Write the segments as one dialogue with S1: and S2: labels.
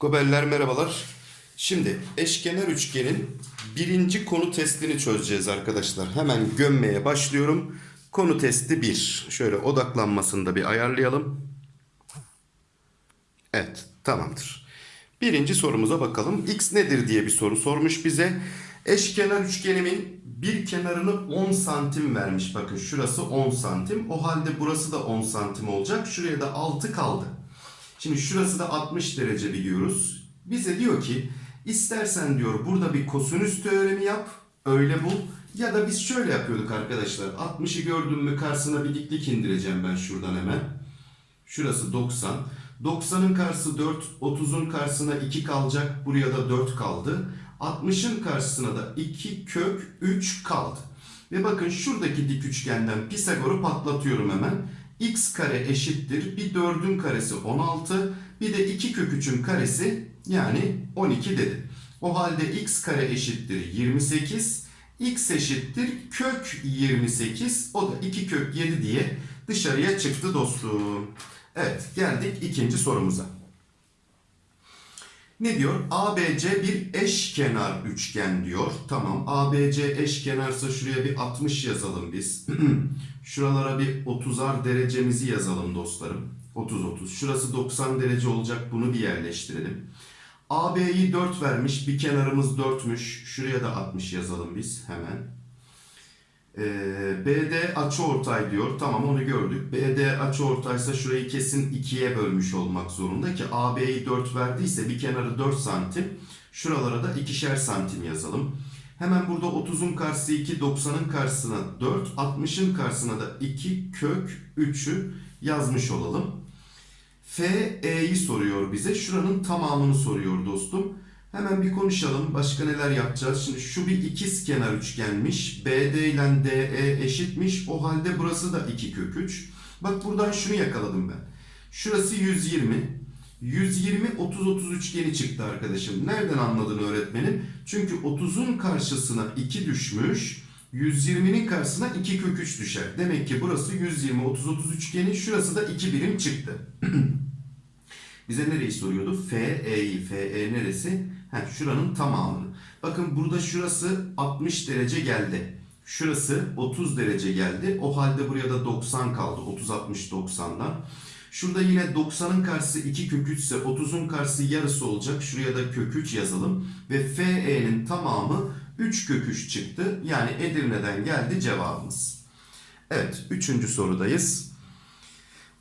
S1: Gobeller merhabalar. Şimdi eşkenar üçgenin birinci konu testini çözeceğiz arkadaşlar. Hemen gömmeye başlıyorum. Konu testi 1. Şöyle odaklanmasını da bir ayarlayalım. Evet tamamdır. Birinci sorumuza bakalım. X nedir diye bir soru sormuş bize. Eşkenar üçgenimin bir kenarını 10 santim vermiş. Bakın şurası 10 santim. O halde burası da 10 santim olacak. Şuraya da 6 kaldı. Şimdi şurası da 60 derece biliyoruz. Bize diyor ki istersen diyor burada bir kosinüs teoremi yap. Öyle bul. Ya da biz şöyle yapıyorduk arkadaşlar. 60'ı gördüm mü karşısına bir diklik indireceğim ben şuradan hemen. Şurası 90. 90'ın karşısı 4. 30'un karşısına 2 kalacak. Buraya da 4 kaldı. 60'ın karşısına da 2 kök 3 kaldı. Ve bakın şuradaki dik üçgenden Pisagor'u patlatıyorum hemen. x kare eşittir. Bir 4'ün karesi 16. Bir de 2 kök 3'ün karesi yani 12 dedi. O halde x kare eşittir 28. x eşittir kök 28. O da 2 kök 7 diye dışarıya çıktı dostum. Evet geldik ikinci sorumuza. Ne diyor? ABC bir eşkenar üçgen diyor. Tamam ABC eşkenarsa şuraya bir 60 yazalım biz. Şuralara bir 30'ar derecemizi yazalım dostlarım. 30-30. Şurası 90 derece olacak bunu bir yerleştirelim. AB'yi 4 vermiş. Bir kenarımız 4'müş. Şuraya da 60 yazalım biz hemen. Ee, BD açıortay diyor. Tamam onu gördük. BD açıortaysa şurayı kesin 2'ye bölmüş olmak zorunda ki AB'yi 4 verdiyse bir kenarı 4 santim. Şuralara da 2'şer santim yazalım. Hemen burada 30'un karşısı 2, 90'ın karşısına 4, 60'ın karşısına da 2 kök 3'ü yazmış olalım. FE'yi soruyor bize. Şuranın tamamını soruyor dostum. Hemen bir konuşalım. Başka neler yapacağız? Şimdi şu bir ikiz kenar üçgenmiş. BD ile DE eşitmiş. O halde burası da 2 kök 3. Bak buradan şunu yakaladım ben. Şurası 120. 120 30 30 üçgeni çıktı arkadaşım. Nereden anladın öğretmenim? Çünkü 30'un karşısına 2 düşmüş. 120'nin karşısına 2 kök 3 düşer. Demek ki burası 120 30 30 üçgeni. Şurası da 2 birim çıktı. Bize nereyi soruyordu? FE'yi. FE neresi? Ha, şuranın tamamını. Bakın burada şurası 60 derece geldi. Şurası 30 derece geldi. O halde buraya da 90 kaldı. 30 60 90'dan. Şurada yine 90'ın karşısı 2 kök 3 ise 30'un karşısı yarısı olacak. Şuraya da kök 3 yazalım. Ve FE'nin tamamı 3 kök 3 çıktı. Yani Edirne'den geldi cevabımız. Evet 3. sorudayız.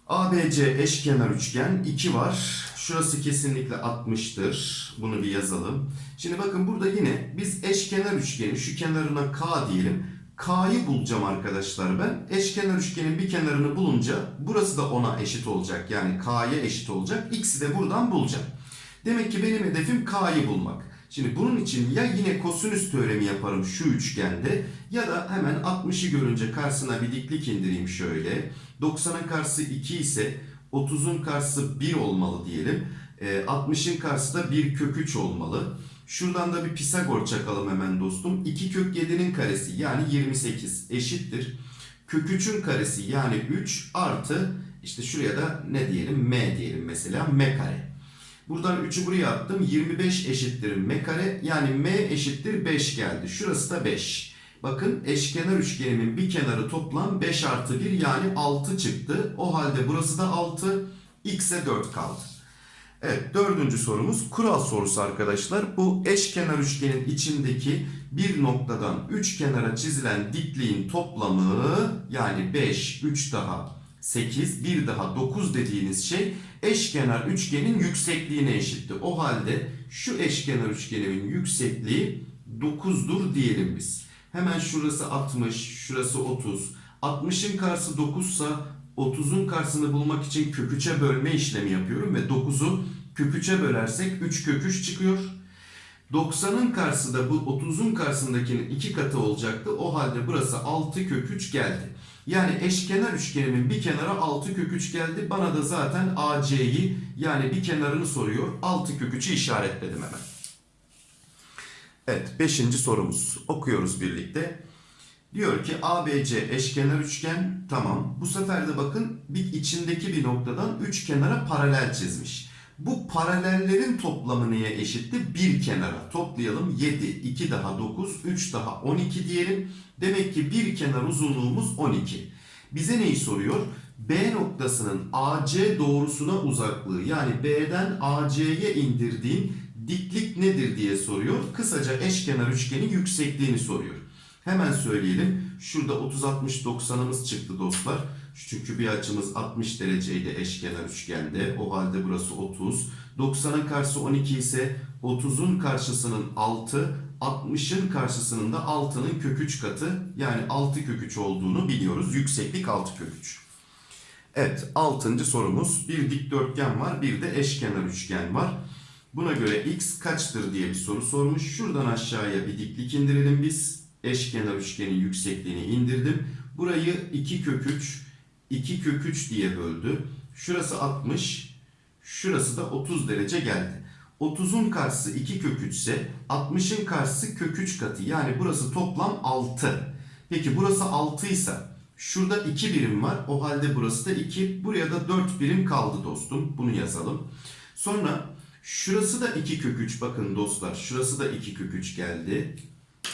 S1: ABC eşkenar üçgen 2 var. Şurası kesinlikle 60'tır. Bunu bir yazalım. Şimdi bakın burada yine biz eşkenar üçgeni şu kenarına K diyelim. K'yı bulacağım arkadaşlar ben. Eşkenar üçgenin bir kenarını bulunca burası da ona eşit olacak. Yani K'ya eşit olacak. X'i de buradan bulacağım. Demek ki benim hedefim K'yı bulmak. Şimdi bunun için ya yine kosinüs teoremi yaparım şu üçgende ya da hemen 60'ı görünce karşısına bir diklik indireyim şöyle. 90'ın karşısı 2 ise 30'un karşısı 1 olmalı diyelim. 60'ın karşısı da 1 kök 3 olmalı. Şuradan da bir Pisagor çakalım hemen dostum. 2 kök 7'nin karesi yani 28 eşittir. Kök 3'ün karesi yani 3 artı işte şuraya da ne diyelim m diyelim mesela m kare. Buradan 3'ü buraya attım. 25 eşittir m kare. Yani m eşittir 5 geldi. Şurası da 5. Bakın eşkenar üçgenimin bir kenarı toplam 5 artı 1 yani 6 çıktı. O halde burası da 6. X'e 4 kaldı. Evet dördüncü sorumuz kural sorusu arkadaşlar. Bu eşkenar üçgenin içindeki bir noktadan 3 kenara çizilen dikliğin toplamı yani 5, 3 daha 8, 1 daha 9 dediğiniz şey eşkenar üçgenin yüksekliğine eşitti. O halde şu eşkenar üçgenimin yüksekliği 9'dur diyelim biz. Hemen şurası 60, şurası 30. 60'ın karşısı 9 ise 30'un karşısını bulmak için kök 3'e bölme işlemi yapıyorum ve 9'u kök 3'e bölersek 3 kök 3 çıkıyor. 90'ın karşısı da bu 30'un karşısındakinin 2 katı olacaktı. O halde burası 6 kök 3 geldi. Yani eşkenar üçgenimin bir kenara 6 kök 3 geldi. Bana da zaten AC'yi yani bir kenarını soruyor. 6 kök 3'ü işaretledim hemen. Evet 5. sorumuz. Okuyoruz birlikte. Diyor ki ABC eşkenar üçgen tamam. Bu sefer de bakın bir içindeki bir noktadan üç kenara paralel çizmiş. Bu paralellerin toplamı neye eşitti? Bir kenara. Toplayalım 7, 2 daha 9, 3 daha 12 diyelim. Demek ki bir kenar uzunluğumuz 12. Bize neyi soruyor? B noktasının AC doğrusuna uzaklığı yani B'den AC'ye indirdiğin diklik nedir diye soruyor. Kısaca eşkenar üçgenin yüksekliğini soruyor. Hemen söyleyelim. Şurada 30-60-90'ımız çıktı dostlar. Çünkü bir açımız 60 dereceydi eşkenar üçgende. O halde burası 30. 90'ın karşısı 12 ise 30'un karşısının 6, 60'ın karşısının da 6'nın kök 3 katı yani 6 kök 3 olduğunu biliyoruz. Yükseklik 6 kök 3. Evet 6. sorumuz. Bir dikdörtgen var bir de eşkenar üçgen var. Buna göre x kaçtır diye bir soru sormuş. Şuradan aşağıya bir diklik indirelim biz. Eşkenar üçgenin yüksekliğini indirdim. Burayı 2 kök 3, 2 kök 3 diye böldü. Şurası 60, şurası da 30 derece geldi. 30'un karşısı 2 kök 3 ise 60'ın karşısı kök 3 katı. Yani burası toplam 6. Peki burası 6 ise şurada 2 birim var. O halde burası da 2. Buraya da 4 birim kaldı dostum. Bunu yazalım. Sonra şurası da 2 kök 3. Bakın dostlar şurası da 2 kök 3 geldi.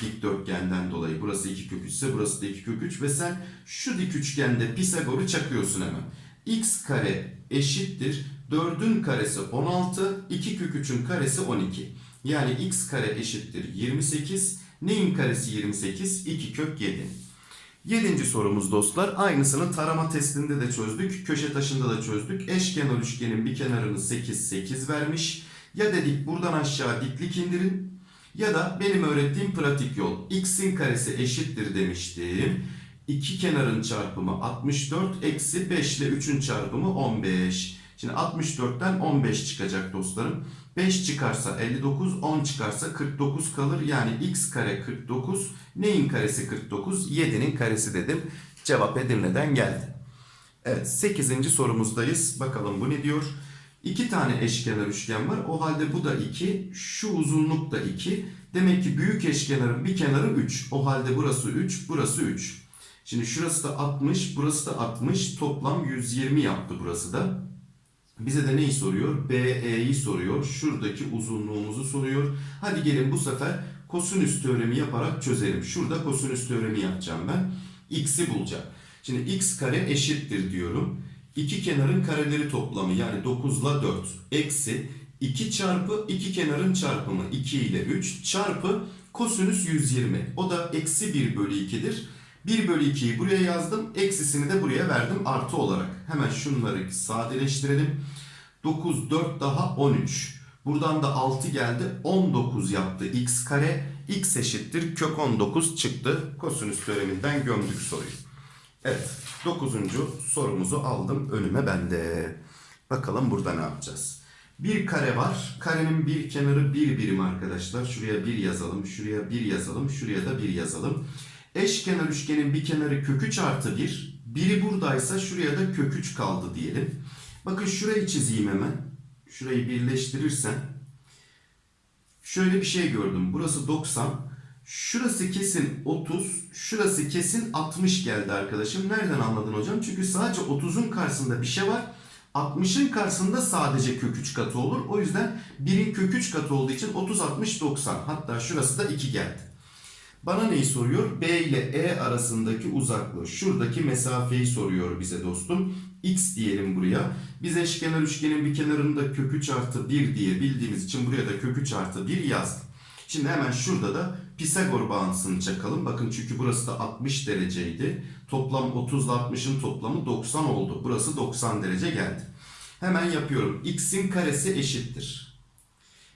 S1: Dikdörtgenden dolayı burası 2 kök 3 ise burası da 2 kök 3 ve sen şu dik üçgende Pisagor'u çakıyorsun hemen. x kare eşittir 4'ün karesi 16, 2 kök 3'ün karesi 12. Yani x kare eşittir 28. Neyin karesi 28? 2 kök 7. Yedinci sorumuz dostlar. Aynısını tarama testinde de çözdük. Köşe taşında da çözdük. Eşkenar üçgenin bir kenarını 8, 8 vermiş. Ya dedik buradan aşağı diklik indirin. Ya da benim öğrettiğim pratik yol. x'in karesi eşittir demiştim. İki kenarın çarpımı 64 eksi 5 ile 3'ün çarpımı 15. Şimdi 64'ten 15 çıkacak dostlarım. 5 çıkarsa 59, 10 çıkarsa 49 kalır. Yani x kare 49. Neyin karesi 49? 7'nin karesi dedim. Cevap Edirne'den geldi. Evet 8. sorumuzdayız. Bakalım bu ne diyor? İki tane eşkenar üçgen var. O halde bu da 2. Şu uzunluk da 2. Demek ki büyük eşkenarın bir kenarı 3. O halde burası 3, burası 3. Şimdi şurası da 60, burası da 60. Toplam 120 yaptı burası da. Bize de neyi soruyor? BE'yi soruyor. Şuradaki uzunluğumuzu soruyor. Hadi gelin bu sefer kosinüs teoremi yaparak çözelim. Şurada kosinüs teoremi yapacağım ben. X'i bulacağım. Şimdi x kare eşittir diyorum. İki kenarın kareleri toplamı yani 9 ile 4 eksi 2 çarpı iki kenarın çarpımı 2 ile 3 çarpı kosinüs 120. O da eksi 1 bölü 2'dir. 1 bölü 2'yi buraya yazdım. Eksisini de buraya verdim artı olarak. Hemen şunları sadeleştirelim. 9, 4 daha 13. Buradan da 6 geldi. 19 yaptı x kare. x eşittir kök 19 çıktı. Kosinüs teoreminden gömdük soruyu. Evet. 9. sorumuzu aldım önüme bende. Bakalım burada ne yapacağız? Bir kare var. Karenin bir kenarı bir birim arkadaşlar. Şuraya bir yazalım. Şuraya bir yazalım. Şuraya da bir yazalım. Eşkenar üçgenin bir kenarı kök 3 artı 1. Biri buradaysa şuraya da kök 3 kaldı diyelim. Bakın şurayı çizeyim hemen. Şurayı birleştirirsem. Şöyle bir şey gördüm. Burası 90. Şurası kesin 30. Şurası kesin 60 geldi arkadaşım. Nereden anladın hocam? Çünkü sadece 30'un karşısında bir şey var. 60'ın karşısında sadece kök 3 katı olur. O yüzden 1'in kök 3 katı olduğu için 30, 60, 90. Hatta şurası da 2 geldi. Bana neyi soruyor? B ile E arasındaki uzaklığı. Şuradaki mesafeyi soruyor bize dostum. X diyelim buraya. Biz eşkenar üçgenin bir kenarında kök 3 artı 1 diye bildiğimiz için buraya da kök 3 artı 1 yazdım. Şimdi hemen şurada da Pisagor bağıntısını çakalım. Bakın çünkü burası da 60 dereceydi. Toplam 30 ile 60'ın toplamı 90 oldu. Burası 90 derece geldi. Hemen yapıyorum. X'in karesi eşittir.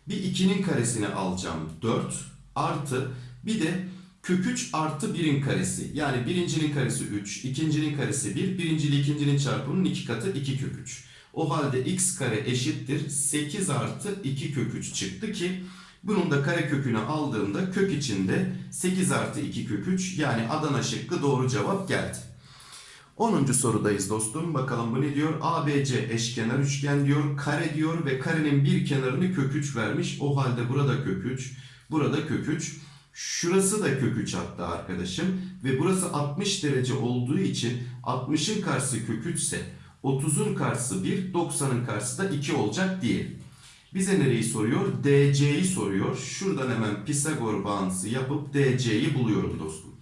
S1: Bir 2'nin karesini alacağım. 4 artı bir de kök 3 artı 1'in karesi. Yani birincinin karesi 3, ikincinin karesi 1, birinci ile ikincinin çarpımının 2 katı 2 kök 3. O halde x kare eşittir 8 artı 2 kök 3 çıktı ki bunun da kare kökünü aldığımda kök içinde 8 artı 2 kök 3 yani Adana şıkkı doğru cevap geldi. 10. sorudayız dostum. Bakalım bu ne diyor? ABC eşkenar üçgen diyor. Kare diyor ve karenin bir kenarını kök 3 vermiş. O halde burada kök 3, burada kök 3. Şurası da kök 3 hatta arkadaşım. Ve burası 60 derece olduğu için 60'ın karşısı kök 3 ise 30'un karşısı 1, 90'ın karşısı da 2 olacak diyelim. Bize nereyi soruyor? DC'yi soruyor. Şuradan hemen Pisagor bağıntısı yapıp DC'yi buluyorum dostum.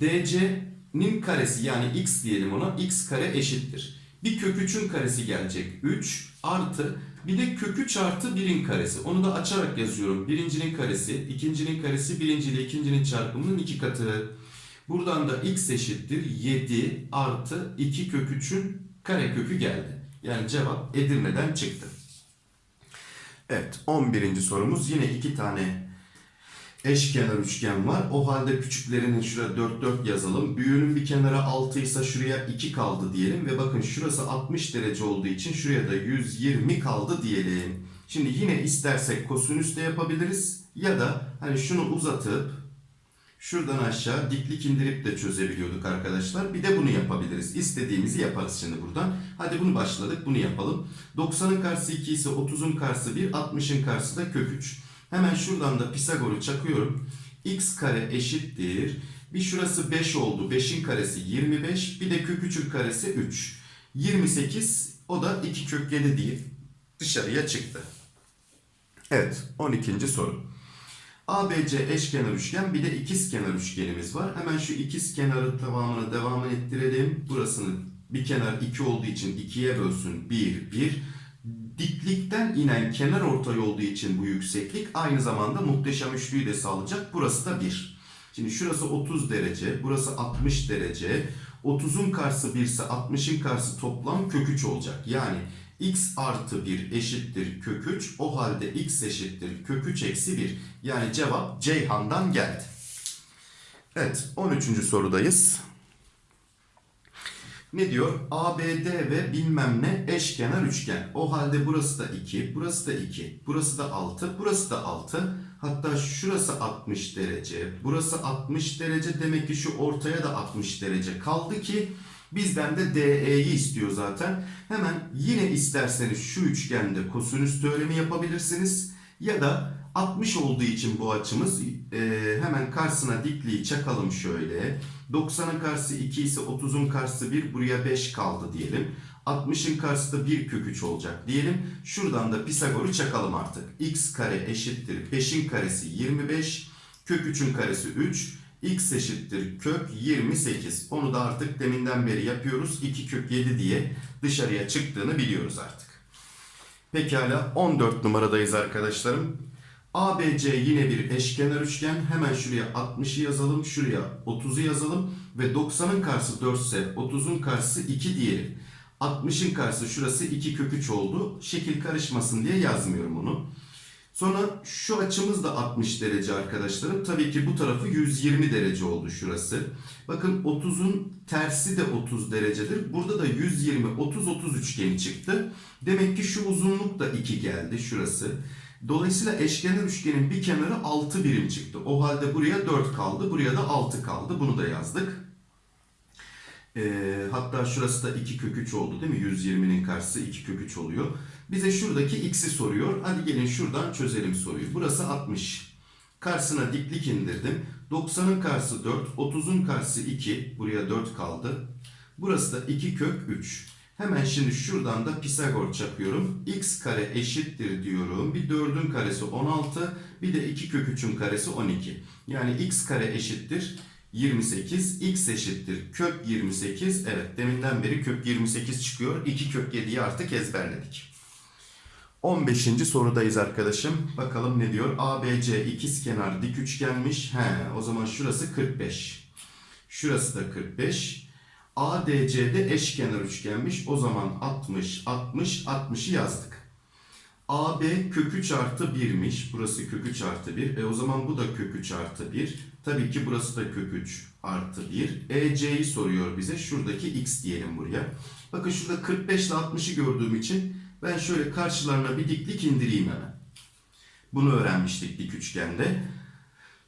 S1: DC'nin karesi yani x diyelim ona x kare eşittir. Bir kök 3'ün karesi gelecek 3 artı bir de kök 3 artı 1'in karesi. Onu da açarak yazıyorum. Birincinin karesi, ikincinin karesi, birinci ile ikincinin çarpımının iki katı. Buradan da x eşittir 7 artı 2 kök 3'ün kare kökü geldi. Yani cevap Edirne'den çıktı. Evet 11. sorumuz yine iki tane eşkenar üçgen var. O halde küçüklerinin şuraya 4 4 yazalım. Büyüğünün bir kenara 6 ise şuraya 2 kaldı diyelim. Ve bakın şurası 60 derece olduğu için şuraya da 120 kaldı diyelim. Şimdi yine istersek kosinüs de yapabiliriz. Ya da hani şunu uzatıp şuradan aşağı diklik indirip de çözebiliyorduk arkadaşlar. Bir de bunu yapabiliriz. İstediğimizi yaparız şimdi buradan. Hadi bunu başladık. Bunu yapalım. 90'ın karşısı 2 ise 30'un karşısı 1, 60'ın karşısı da kök 3. Hemen şuradan da Pisagor'u çakıyorum. x kare eşittir. Bir şurası 5 oldu. 5'in karesi 25. Bir de kök 3'ün karesi 3. 28 o da 2 kök 7 değil. Dışarıya çıktı. Evet 12. soru. ABC eşkenar üçgen bir de ikizkenar üçgenimiz var. Hemen şu ikizkenarın tamamını devam ettirelim. Burasını bir kenar 2 olduğu için 2'ye bölsün 1 1. Diklikten inen kenar ortay olduğu için bu yükseklik aynı zamanda muhteşem üçlüyü de sağlayacak. Burası da 1. Şimdi şurası 30 derece, burası 60 derece. 30'un karşısı 1 ise 60'ın karşısı toplam kök 3 olacak. Yani x artı 1 eşittir kök 3. O halde x eşittir kök 3 eksi 1. Yani cevap Ceyhan'dan geldi. Evet 13. sorudayız. Ne diyor? ABD ve bilmem ne eşkenar üçgen. O halde burası da 2, burası da 2, burası da 6, burası da 6. Hatta şurası 60 derece, burası 60 derece. Demek ki şu ortaya da 60 derece kaldı ki bizden de DE'yi istiyor zaten. Hemen yine isterseniz şu üçgende kosinüs teoremi yapabilirsiniz. Ya da 60 olduğu için bu açımız e, hemen karşısına dikliği çakalım şöyle. 90'ın karşısı 2 ise 30'un karşısı 1 buraya 5 kaldı diyelim. 60'ın karşısı da 1 kök 3 olacak diyelim. Şuradan da Pisagor'u çakalım artık. x kare eşittir 5'in karesi 25. Kök 3'ün karesi 3. x eşittir kök 28. Onu da artık deminden beri yapıyoruz. 2 kök 7 diye dışarıya çıktığını biliyoruz artık. Pekala 14 numaradayız arkadaşlarım. ABC yine bir eşkenar üçgen. Hemen şuraya 60'ı yazalım. Şuraya 30'u yazalım. Ve 90'ın karşısı 4 ise 30'un karşısı 2 diyelim. 60'ın karşısı şurası 2 kök 3 oldu. Şekil karışmasın diye yazmıyorum onu. Sonra şu açımız da 60 derece arkadaşlarım. Tabii ki bu tarafı 120 derece oldu şurası. Bakın 30'un tersi de 30 derecedir. Burada da 120, 30, 30 üçgeni çıktı. Demek ki şu uzunluk da 2 geldi şurası. Dolayısıyla eşkenar üçgenin bir kenarı 6 birim çıktı. O halde buraya 4 kaldı. Buraya da 6 kaldı. Bunu da yazdık. Ee, hatta şurası da 2 kök 3 oldu değil mi? 120'nin karşısı 2 kök 3 oluyor. Bize şuradaki x'i soruyor. Hadi gelin şuradan çözelim soruyu. Burası 60. Karşısına diklik indirdim. 90'ın karşısı 4. 30'un karşısı 2. Buraya 4 kaldı. Burası da 2 kök 3. Hemen şimdi şuradan da Pisagor çakıyorum. x kare eşittir diyorum. Bir 4'ün karesi 16. Bir de 2 kök 3'ün karesi 12. Yani x kare eşittir 28. x eşittir kök 28. Evet deminden beri kök 28 çıkıyor. 2 kök 7'yi artık ezberledik. 15. sorudayız arkadaşım. Bakalım ne diyor? ABC ikizkenar dik üçgenmiş. He, o zaman şurası 45. Şurası da 45. ADC'de eşkenar üçgenmiş. O zaman 60, 60, 60'ı yazdık. AB kök 3 artı 1'miş. Burası kök 3 artı 1. E o zaman bu da kök 3 artı 1. Tabii ki burası da kök 3 artı 1. EC'yi soruyor bize. Şuradaki x diyelim buraya. Bakın şurada 45 ile 60'ı gördüğüm için ben şöyle karşılarına bir diklik indireyim hemen. Bunu öğrenmiştik dik üçgende.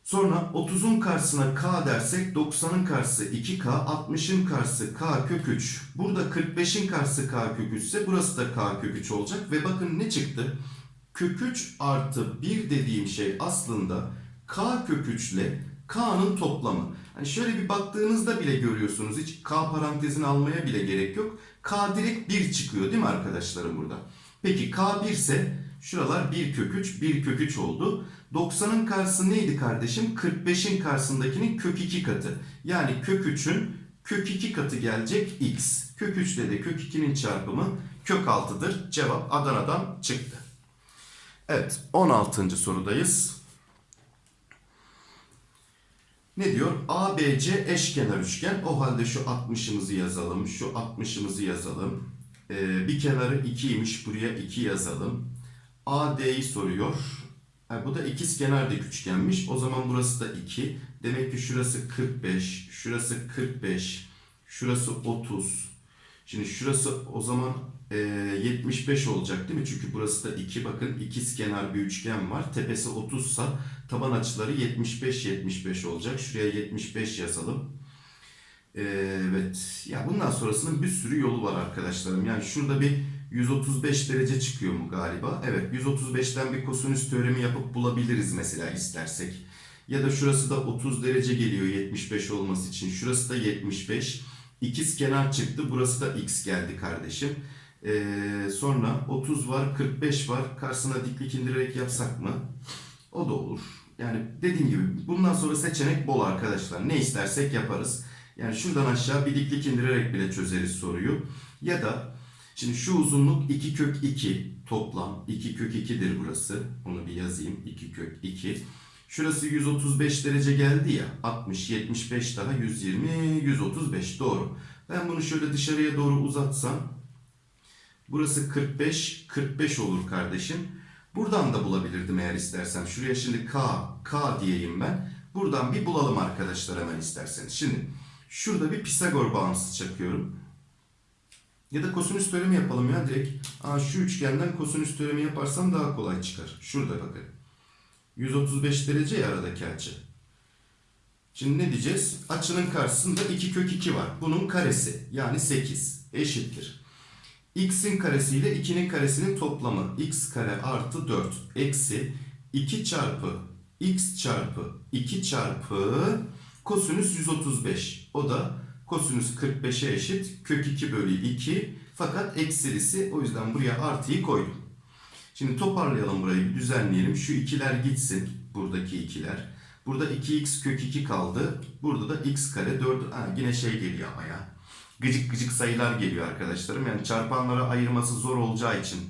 S1: Sonra 30'un karşısına k dersek 90'ın karşısı 2k, 60'ın karşısı k kök 3. Burada 45'in karşısı k kök 3 ise burası da k kök 3 olacak. Ve bakın ne çıktı? Kök 3 artı 1 dediğim şey aslında K kök 3 ile K'nın toplamı. Hani şöyle bir baktığınızda bile görüyorsunuz. Hiç K parantezini almaya bile gerek yok. K direkt 1 çıkıyor değil mi arkadaşlarım burada? Peki K 1 ise şuralar 1 kök 3, 1 kök 3 oldu. 90'ın karşısı neydi kardeşim? 45'in karşısındakinin kök 2 katı. Yani kök 3'ün kök 2 katı gelecek x. Kök 3 ile de kök 2'nin çarpımı kök 6'dır. Cevap Adana'dan çıktı. Evet 16. sorudayız. Ne diyor? ABC eşkenar üçgen. O halde şu 60'ımızı yazalım. Şu 60'ımızı yazalım. Ee, bir kenarı 2'ymiş. Buraya 2 yazalım. AD'yi soruyor. Ha, bu da ikiz kenar dik üçgenmiş. O zaman burası da 2. Demek ki şurası 45. Şurası 45. Şurası 30. Şimdi şurası o zaman e, 75 olacak değil mi? Çünkü burası da 2. Bakın ikiz kenar bir üçgen var. Tepesi 30 sa taban açıları 75 75 olacak. Şuraya 75 yazalım. E, evet. Ya bundan sonrasının bir sürü yolu var arkadaşlarım. Yani şurada bir 135 derece çıkıyor mu galiba? Evet 135'ten bir kosinüs teoremi yapıp bulabiliriz mesela istersek. Ya da şurası da 30 derece geliyor 75 olması için. Şurası da 75. İkiz kenar çıktı. Burası da x geldi kardeşim. Ee, sonra 30 var, 45 var. Karşısına diklik indirerek yapsak mı? O da olur. Yani dediğim gibi bundan sonra seçenek bol arkadaşlar. Ne istersek yaparız. Yani şuradan aşağı bir diklik indirerek bile çözeriz soruyu. Ya da şimdi şu uzunluk 2 kök 2 toplam. 2 kök 2'dir burası. Onu bir yazayım. 2 kök 2. Şurası 135 derece geldi ya. 60, 75 daha 120, 135 doğru. Ben bunu şöyle dışarıya doğru uzatsam burası 45, 45 olur kardeşim. Buradan da bulabilirdim eğer istersem. Şuraya şimdi K, K diyeyim ben. Buradan bir bulalım arkadaşlar hemen isterseniz. Şimdi şurada bir Pisagor bağıntısı çakıyorum. Ya da kosinüs teoremi yapalım ya direkt. Aa, şu üçgenden kosinüs teoremi yaparsam daha kolay çıkar. Şurada bakın. 135 derece ya aradaki açı. Şimdi ne diyeceğiz? Açının karşısında 2 kök 2 var. Bunun karesi yani 8 eşittir. x'in karesi ile 2'nin karesinin toplamı x kare artı 4 eksi 2 çarpı x çarpı 2 çarpı kosinüs 135. O da kosinüs 45'e eşit kök 2 bölü 2 fakat eksilisi o yüzden buraya artıyı koydum. Şimdi toparlayalım burayı bir düzenleyelim. Şu ikiler gitsin. Buradaki ikiler. Burada 2x kök 2 kaldı. Burada da x kare 4. Ha, yine şey geliyor ama ya. Gıcık gıcık sayılar geliyor arkadaşlarım. Yani çarpanlara ayırması zor olacağı için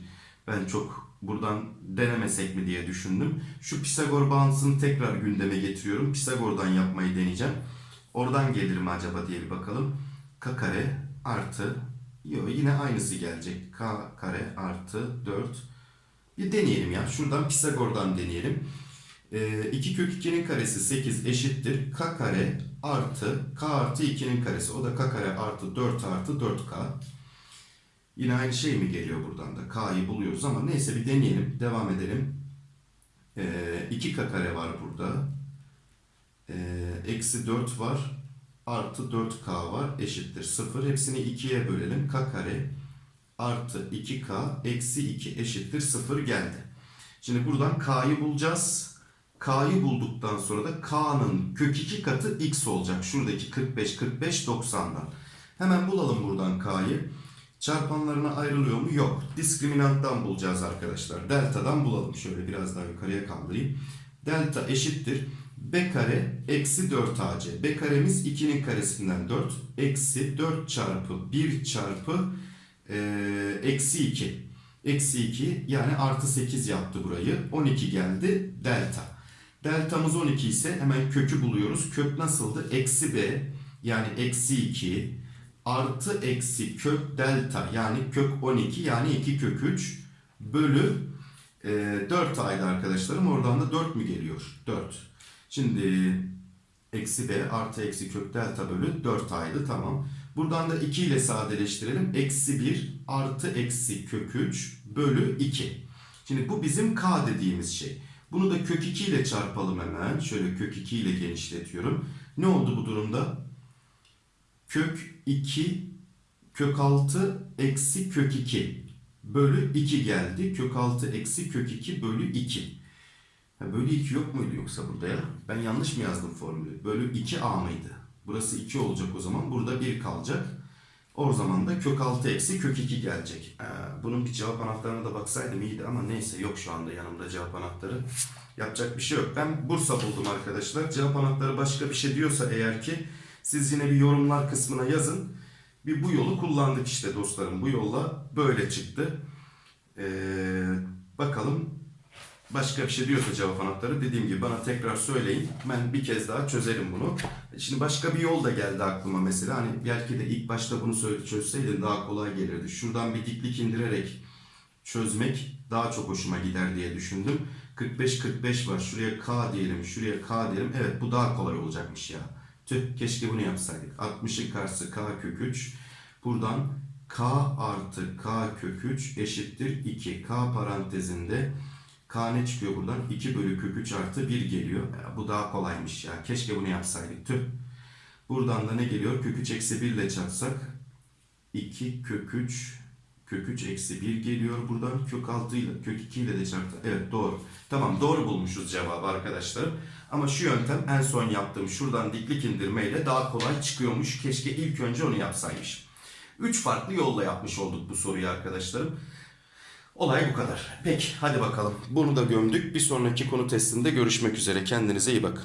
S1: ben çok buradan denemesek mi diye düşündüm. Şu Pisagor bağıntısını tekrar gündeme getiriyorum. Pisagor'dan yapmayı deneyeceğim. Oradan gelir mi acaba diye bir bakalım. K kare artı Yo, yine aynısı gelecek. K kare artı 4 bir deneyelim ya. Şuradan Pisagor'dan deneyelim. Ee, 2 kök 2'nin karesi 8 eşittir. K kare artı K artı 2'nin karesi. O da K kare artı 4 artı 4K. Yine aynı şey mi geliyor buradan da? K'yı buluyoruz ama neyse bir deneyelim. Devam edelim. Ee, 2K kare var burada. Ee, eksi 4 var. Artı 4K var. Eşittir 0. Hepsini 2'ye bölelim. K kare artı 2k eksi 2 eşittir 0 geldi. Şimdi buradan k'yı bulacağız. K'yı bulduktan sonra da k'nın kök 2 katı x olacak. Şuradaki 45, 45, 90'dan. Hemen bulalım buradan k'yı. Çarpanlarına ayrılıyor mu? Yok. Diskriminanttan bulacağız arkadaşlar. Delta'dan bulalım. Şöyle biraz daha yukarıya kaldırayım. Delta eşittir. B kare eksi 4 AC. B karemiz 2'nin karesinden 4. Eksi 4 çarpı 1 çarpı ee, eksi 2. Eksi 2 yani artı 8 yaptı burayı. 12 geldi delta. Deltamız 12 ise hemen kökü buluyoruz. Kök nasıldı? Eksi b yani eksi 2 artı eksi kök delta yani kök 12 yani 2 kök 3 bölü e, 4 aydı arkadaşlarım. Oradan da 4 mü geliyor? 4. Şimdi eksi b artı eksi kök delta bölü 4 aydı tamam. Buradan da 2 ile sadeleştirelim. Eksi 1 artı eksi kök 3 bölü 2. Şimdi bu bizim k dediğimiz şey. Bunu da kök 2 ile çarpalım hemen. Şöyle kök 2 ile genişletiyorum. Ne oldu bu durumda? Kök 2 kök 6 eksi kök 2 bölü 2 geldi. Kök 6 eksi kök 2 bölü 2. Ha, bölü 2 yok muydu yoksa burada ya? Ben yanlış mı yazdım formülü? Bölü 2a mıydı? Burası 2 olacak o zaman. Burada 1 kalacak. O zaman da kök 6 eksi kök 2 gelecek. Ee, bunun bir cevap anahtarına da baksaydım iyiydi ama neyse yok şu anda yanımda cevap anahtarı. Yapacak bir şey yok. Ben Bursa buldum arkadaşlar. Cevap anahtarı başka bir şey diyorsa eğer ki siz yine bir yorumlar kısmına yazın. Bir bu yolu kullandık işte dostlarım. Bu yolla böyle çıktı. Ee, bakalım başka bir şey diyorsa cevap anahtarı dediğim gibi bana tekrar söyleyin. Ben bir kez daha çözerim bunu. Şimdi başka bir yol da geldi aklıma mesela. Hani belki de ilk başta bunu çözseydin daha kolay gelirdi. Şuradan bir diklik indirerek çözmek daha çok hoşuma gider diye düşündüm. 45-45 var. Şuraya K diyelim, şuraya K diyelim. Evet bu daha kolay olacakmış ya. Tüh keşke bunu yapsaydık. 60'ın karşısı K kök 3. Buradan K artı K kök 3 eşittir 2. K parantezinde K ne çıkıyor buradan? 2 bölü kök 3 artı 1 geliyor. Ya, bu daha kolaymış ya. Keşke bunu yapsaydık. Tüh. Buradan da ne geliyor? Kök 3 eksi 1 ile çarpsak 2 kök 3 kök 3 eksi 1 geliyor buradan. Kök 6 ile kök 2 ile de çarptı. Evet doğru. Tamam doğru bulmuşuz cevabı arkadaşlar. Ama şu yöntem en son yaptığım şuradan diklik indirmeyle daha kolay çıkıyormuş. Keşke ilk önce onu yapsaymış. 3 farklı yolla yapmış olduk bu soruyu arkadaşlarım. Olay bu kadar. Peki hadi bakalım. Bunu da gömdük. Bir sonraki konu testinde görüşmek üzere. Kendinize iyi bakın.